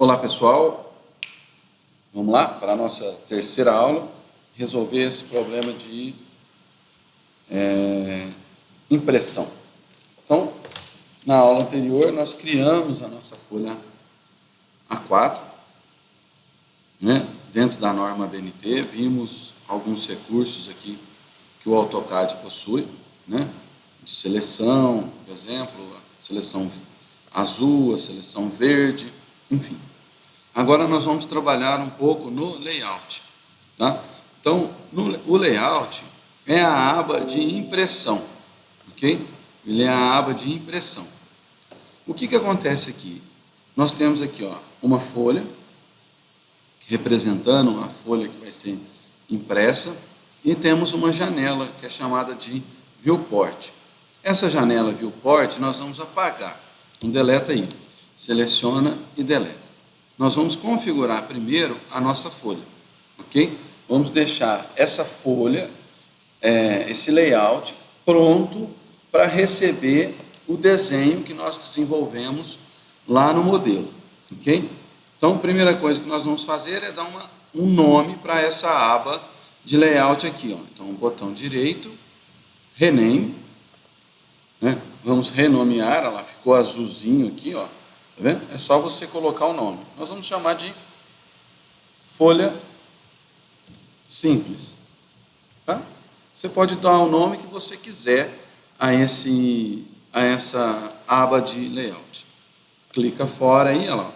Olá pessoal, vamos lá para a nossa terceira aula, resolver esse problema de é, impressão. Então, na aula anterior nós criamos a nossa folha A4, né, dentro da norma BNT, vimos alguns recursos aqui que o AutoCAD possui, né, de seleção, por exemplo, a seleção azul, a seleção verde, enfim. Agora nós vamos trabalhar um pouco no layout. Tá? Então, no, o layout é a aba de impressão. Ok? Ele é a aba de impressão. O que, que acontece aqui? Nós temos aqui ó, uma folha, representando a folha que vai ser impressa, e temos uma janela que é chamada de viewport. Essa janela viewport nós vamos apagar. Então, deleta aí seleciona e deleta. Nós vamos configurar primeiro a nossa folha, ok? Vamos deixar essa folha, é, esse layout, pronto para receber o desenho que nós desenvolvemos lá no modelo, ok? Então, a primeira coisa que nós vamos fazer é dar uma, um nome para essa aba de layout aqui, ó. Então, botão direito, rename, né? Vamos renomear, ela ficou azulzinho aqui, ó. Tá vendo? É só você colocar o nome. Nós vamos chamar de folha simples. Tá? Você pode dar o nome que você quiser a, esse, a essa aba de layout. Clica fora aí, olha lá.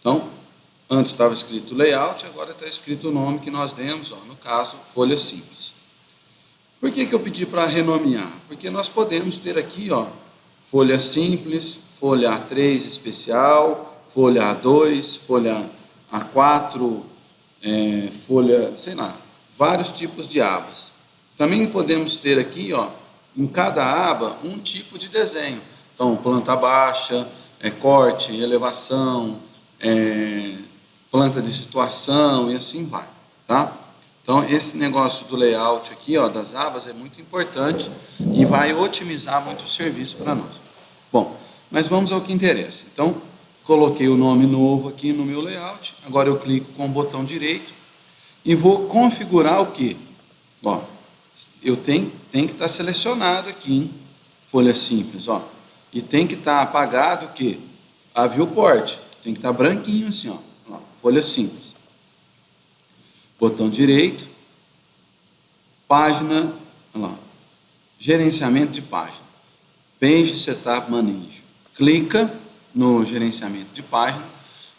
Então, antes estava escrito layout, agora está escrito o nome que nós demos, ó, no caso, folha simples. Por que, que eu pedi para renomear? Porque nós podemos ter aqui, ó, folha simples, folha A3 especial, folha A2, folha A4, é, folha, sei lá, vários tipos de abas. Também podemos ter aqui, ó, em cada aba, um tipo de desenho. Então, planta baixa, é, corte, elevação, é, planta de situação e assim vai, tá? Então, esse negócio do layout aqui, ó, das abas é muito importante e vai otimizar muito o serviço para nós. Bom, mas vamos ao que interessa. Então, coloquei o nome novo aqui no meu layout. Agora eu clico com o botão direito e vou configurar o que? Ó, eu tenho, tem que estar selecionado aqui em folha simples, ó. E tem que estar apagado o que? A viewport. Tem que estar branquinho assim, ó. ó folha simples. Botão direito. Página, lá, gerenciamento de página. Page Setup Manager clica no gerenciamento de página,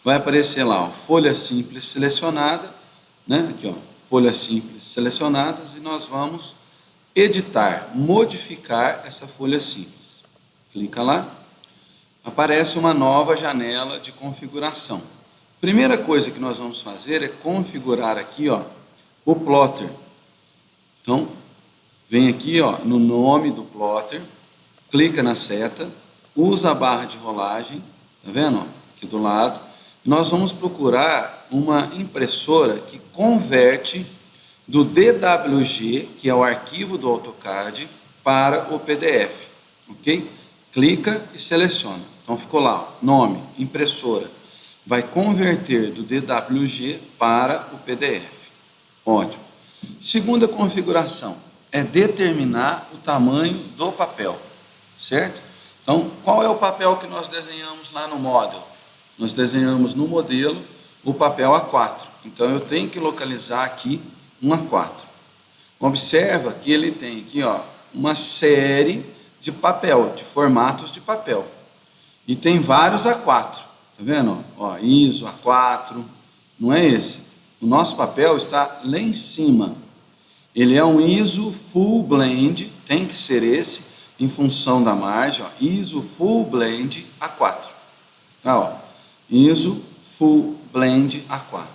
vai aparecer lá, ó, folha simples selecionada, né? Aqui, ó, folhas simples selecionadas e nós vamos editar, modificar essa folha simples. Clica lá, aparece uma nova janela de configuração. Primeira coisa que nós vamos fazer é configurar aqui, ó, o plotter. Então, vem aqui, ó, no nome do plotter, clica na seta, usa a barra de rolagem, tá vendo? Aqui do lado. Nós vamos procurar uma impressora que converte do DWG, que é o arquivo do AutoCAD, para o PDF, ok? Clica e seleciona. Então ficou lá, ó, nome, impressora. Vai converter do DWG para o PDF. Ótimo. Segunda configuração é determinar o tamanho do papel, certo? Então, qual é o papel que nós desenhamos lá no model? Nós desenhamos no modelo o papel A4. Então, eu tenho que localizar aqui um A4. Observa que ele tem aqui ó, uma série de papel, de formatos de papel. E tem vários A4. Tá vendo? Ó, ISO, A4. Não é esse. O nosso papel está lá em cima. Ele é um ISO Full Blend, tem que ser esse em função da margem, ó, ISO Full Blend A4. Tá, ó, ISO Full Blend A4.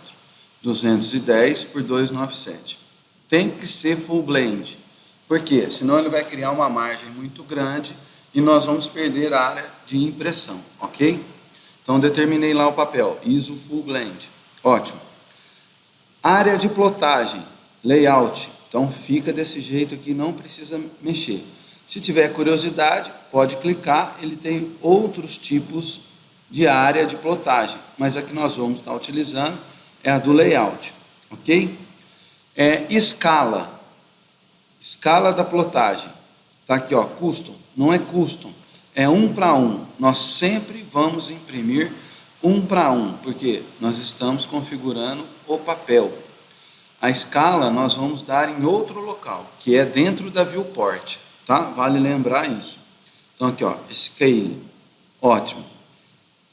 210 por 297. Tem que ser Full Blend. Por quê? Senão ele vai criar uma margem muito grande e nós vamos perder a área de impressão, ok? Então determinei lá o papel, ISO Full Blend. Ótimo. Área de plotagem, layout. Então fica desse jeito aqui, não precisa mexer. Se tiver curiosidade, pode clicar, ele tem outros tipos de área de plotagem, mas a que nós vamos estar utilizando é a do layout, ok? É escala, escala da plotagem, tá aqui ó, custom, não é custom, é um para um, nós sempre vamos imprimir um para um, porque nós estamos configurando o papel. A escala nós vamos dar em outro local, que é dentro da viewport, tá? Vale lembrar isso. Então aqui ó, scale, ótimo.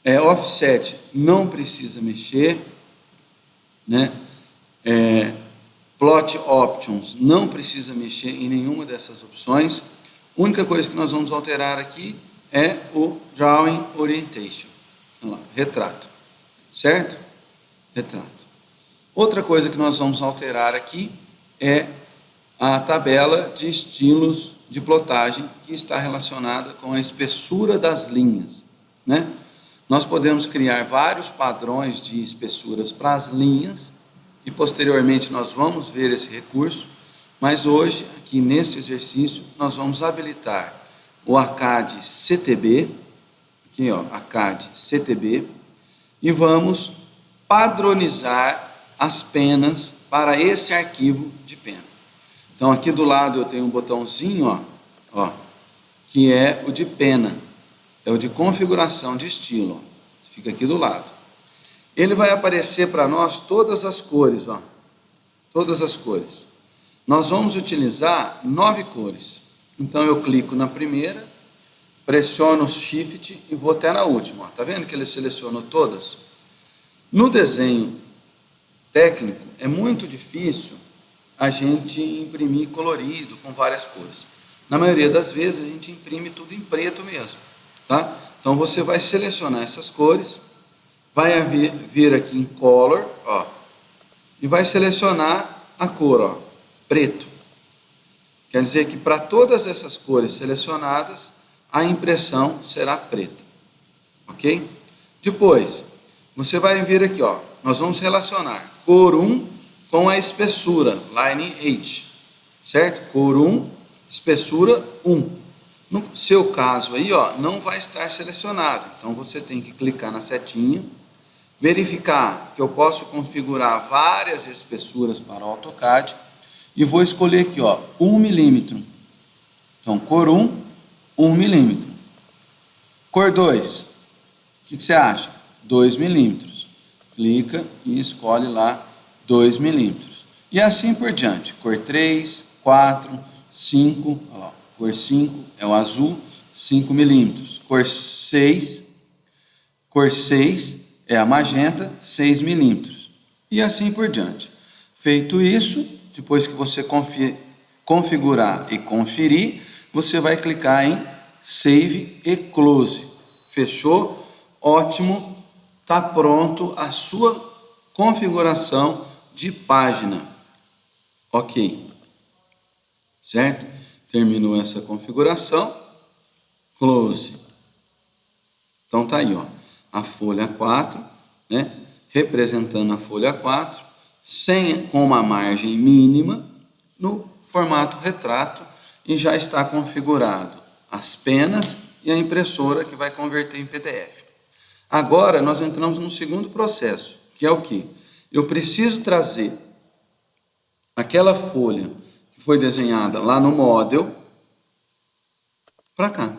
É, offset não precisa mexer, né? É, plot options não precisa mexer em nenhuma dessas opções. A única coisa que nós vamos alterar aqui é o drawing orientation. Lá, retrato, certo? Retrato. Outra coisa que nós vamos alterar aqui é a tabela de estilos de plotagem que está relacionada com a espessura das linhas, né? Nós podemos criar vários padrões de espessuras para as linhas e posteriormente nós vamos ver esse recurso, mas hoje, aqui neste exercício, nós vamos habilitar o ACAD CTB, aqui ó, ACAD CTB, e vamos padronizar as penas para esse arquivo de pena. Então aqui do lado eu tenho um botãozinho, ó, ó, que é o de pena é o de configuração de estilo, ó. fica aqui do lado. Ele vai aparecer para nós todas as cores, ó, todas as cores. Nós vamos utilizar nove cores. Então eu clico na primeira, pressiono o Shift e vou até na última. Ó. Tá vendo que ele selecionou todas? No desenho técnico é muito difícil a gente imprimir colorido com várias cores. Na maioria das vezes a gente imprime tudo em preto mesmo. Tá? Então você vai selecionar essas cores, vai vir, aqui em Color, ó, e vai selecionar a cor, ó, preto. Quer dizer que para todas essas cores selecionadas, a impressão será preta. Ok? Depois, você vai vir aqui, ó, nós vamos relacionar cor 1 com a espessura, line H, certo? Cor 1, espessura 1. No seu caso aí, ó, não vai estar selecionado. Então você tem que clicar na setinha, verificar que eu posso configurar várias espessuras para o AutoCAD e vou escolher aqui, ó, 1 milímetro. Então, cor 1, 1 milímetro. Cor 2, o que, que você acha? 2 milímetros. Clica e escolhe lá 2 milímetros. E assim por diante. Cor 3, 4, 5, ó, Cor 5 é o azul, 5 milímetros. Cor 6, cor 6 é a magenta, 6 milímetros. E assim por diante. Feito isso, depois que você configurar e conferir, você vai clicar em Save e Close. Fechou? Ótimo. Está pronto a sua configuração de página. Ok. Certo? Terminou essa configuração, close. Então tá aí, ó, a folha 4, né? Representando a folha 4, sem, com uma margem mínima, no formato retrato, e já está configurado as penas e a impressora que vai converter em PDF. Agora nós entramos no segundo processo, que é o que? Eu preciso trazer aquela folha foi desenhada lá no model para cá,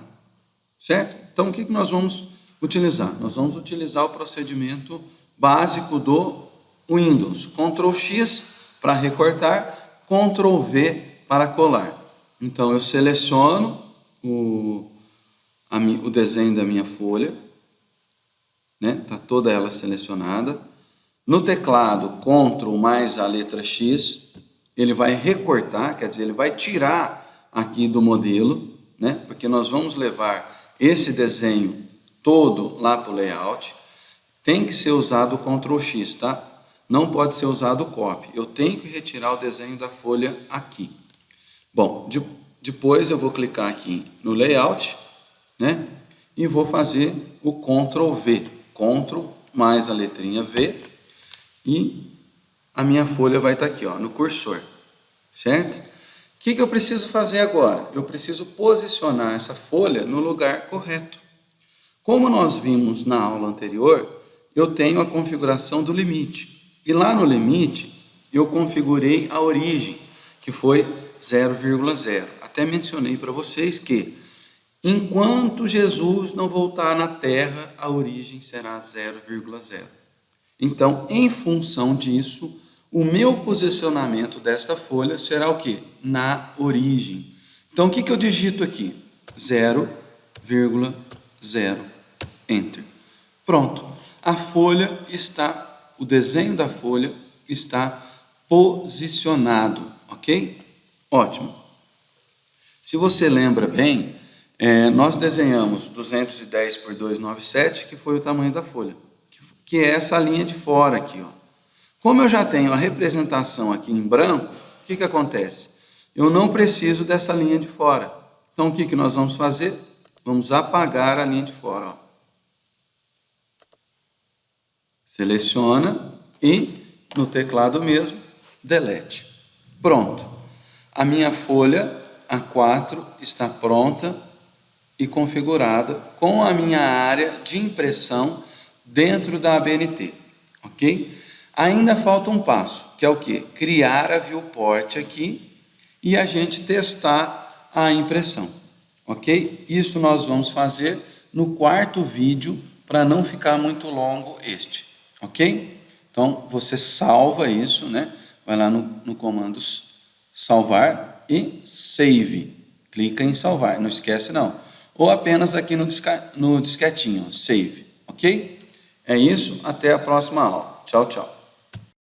certo? Então, o que, que nós vamos utilizar? Nós vamos utilizar o procedimento básico do Windows, Ctrl X para recortar, Ctrl V para colar. Então, eu seleciono o, a, o desenho da minha folha, né? Tá toda ela selecionada. No teclado, Ctrl mais a letra X, ele vai recortar, quer dizer, ele vai tirar aqui do modelo, né? porque nós vamos levar esse desenho todo lá para o layout, tem que ser usado o Ctrl X, tá? Não pode ser usado o copy. Eu tenho que retirar o desenho da folha aqui. Bom, de, depois eu vou clicar aqui no layout, né? E vou fazer o Ctrl V. Ctrl mais a letrinha V e a minha folha vai estar aqui, ó, no cursor, certo? O que, que eu preciso fazer agora? Eu preciso posicionar essa folha no lugar correto. Como nós vimos na aula anterior, eu tenho a configuração do limite. E lá no limite, eu configurei a origem, que foi 0,0. Até mencionei para vocês que, enquanto Jesus não voltar na Terra, a origem será 0,0. Então, em função disso, o meu posicionamento desta folha será o quê? Na origem. Então, o que, que eu digito aqui? 0,0, Enter. Pronto. A folha está, o desenho da folha está posicionado, ok? Ótimo. Se você lembra bem, é, nós desenhamos 210 por 297, que foi o tamanho da folha, que é essa linha de fora aqui, ó. Como eu já tenho a representação aqui em branco, o que, que acontece? Eu não preciso dessa linha de fora. Então, o que, que nós vamos fazer? Vamos apagar a linha de fora. Ó. Seleciona e, no teclado mesmo, delete. Pronto. A minha folha A4 está pronta e configurada com a minha área de impressão dentro da ABNT, ok? Ainda falta um passo, que é o que? Criar a viewport aqui e a gente testar a impressão, ok? Isso nós vamos fazer no quarto vídeo para não ficar muito longo este, ok? Então, você salva isso, né? Vai lá no, no comando salvar e save. Clica em salvar, não esquece não. Ou apenas aqui no, disca, no disquetinho, save, ok? É isso, até a próxima aula. Tchau, tchau.